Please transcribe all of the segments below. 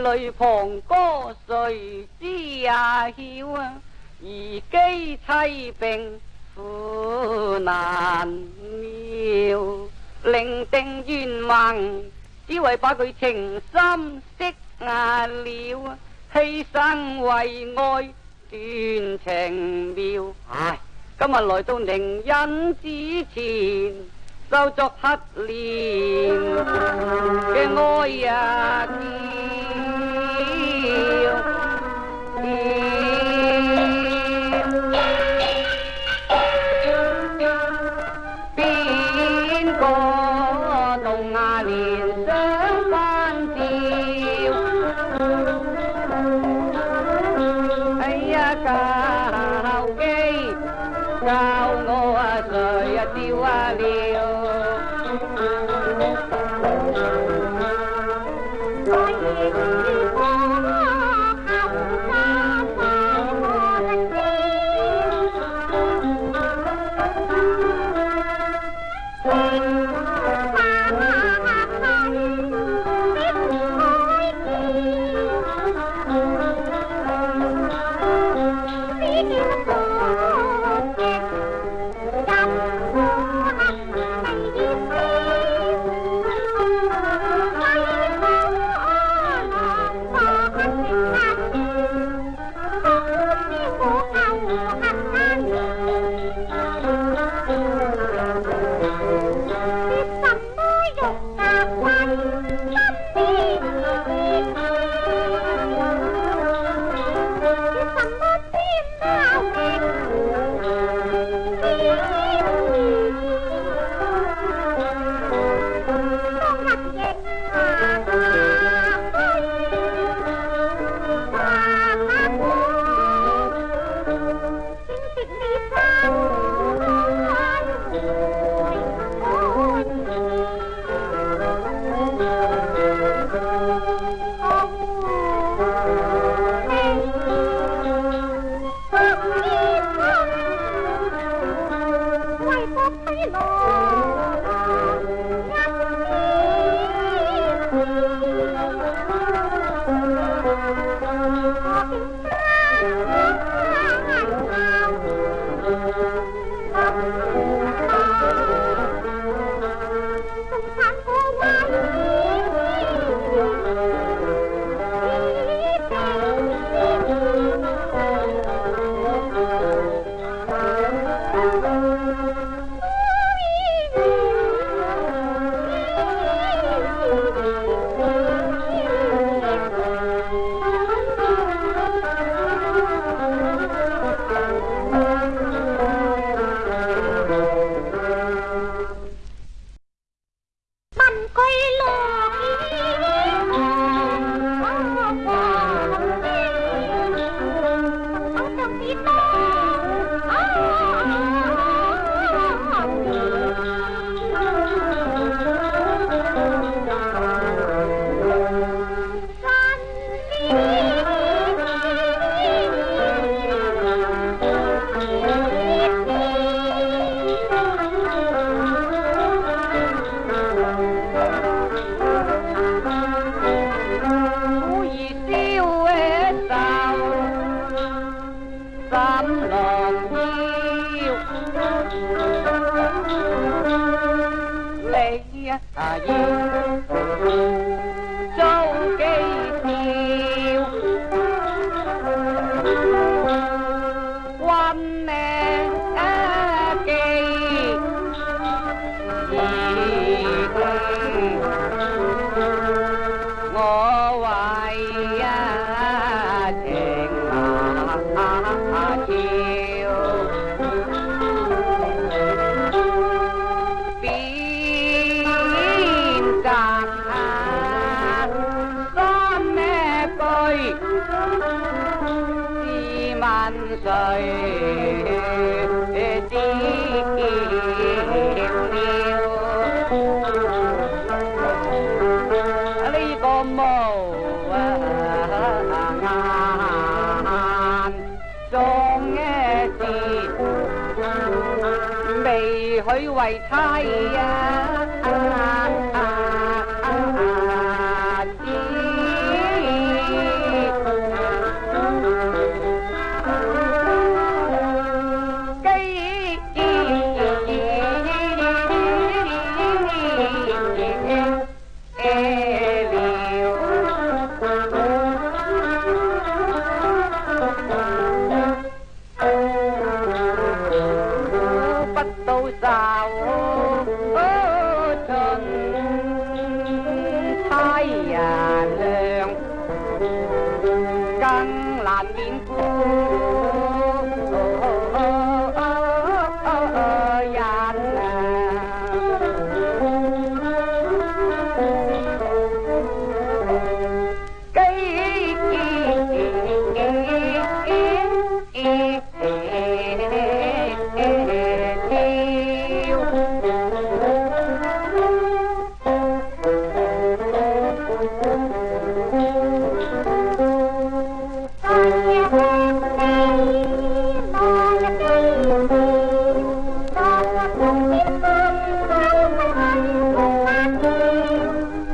泪旁歌，谁知啊晓？啊，而姬妻病，苦难料。令定愿望，只为把佢情深惜阿了。牺牲为爱，断情妙。唉，今日来到宁恩之前，收作黑莲嘅爱呀 白花花衣，整洁的衫的衣，黑 dâu cây tiêu quan nè 恩怨只叫了，呢个无啊眼中嘅事未许为猜啊。不到愁。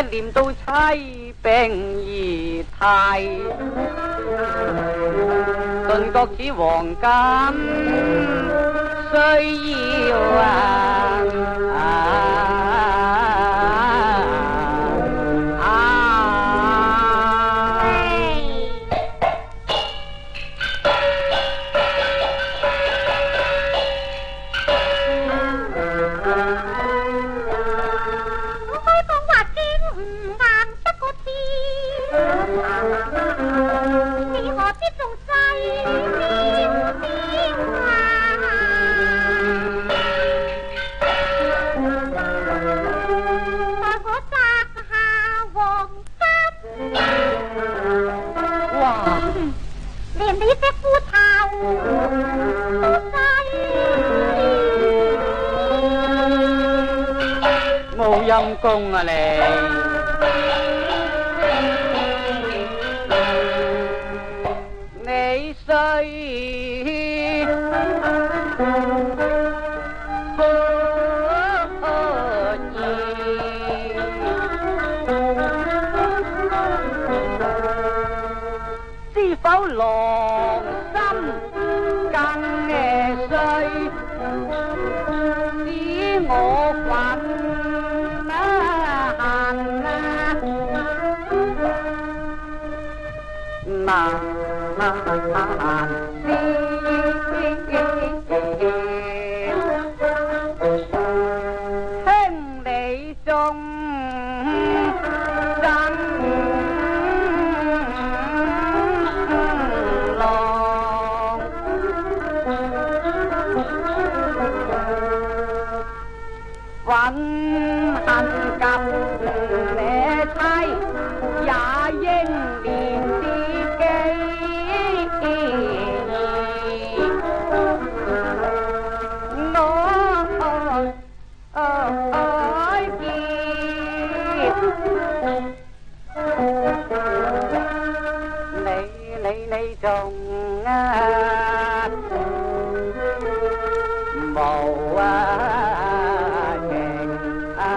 一念到妻病而态，顿觉子黄金需要啊。无阴功啊你，你需何意？知否来？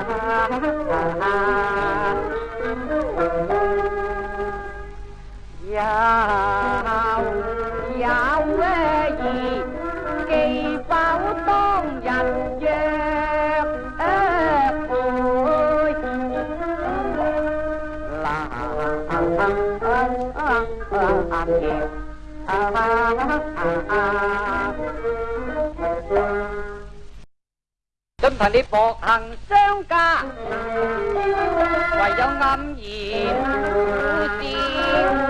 有有兒記否當日約會？難言。凭你薄行相加，唯有黯然苦笑。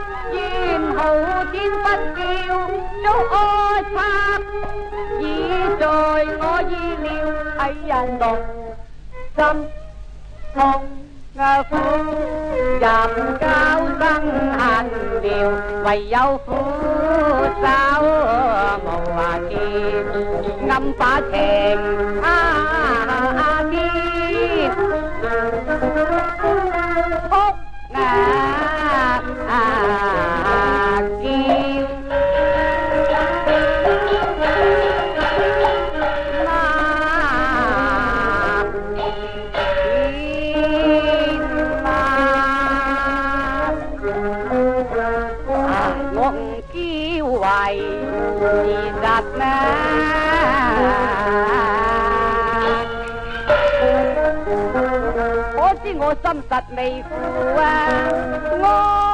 viên hầu chiến bất kiêu trấu ô pháp vì trời ngõ di liêu ấy dàn đột tâm thông ngờ phương dầm cao răng hành điều quầy dâu phú sao màu kim ngâm phá thèm à, 我唔知為自殺啦，我知我心實未負啊，我。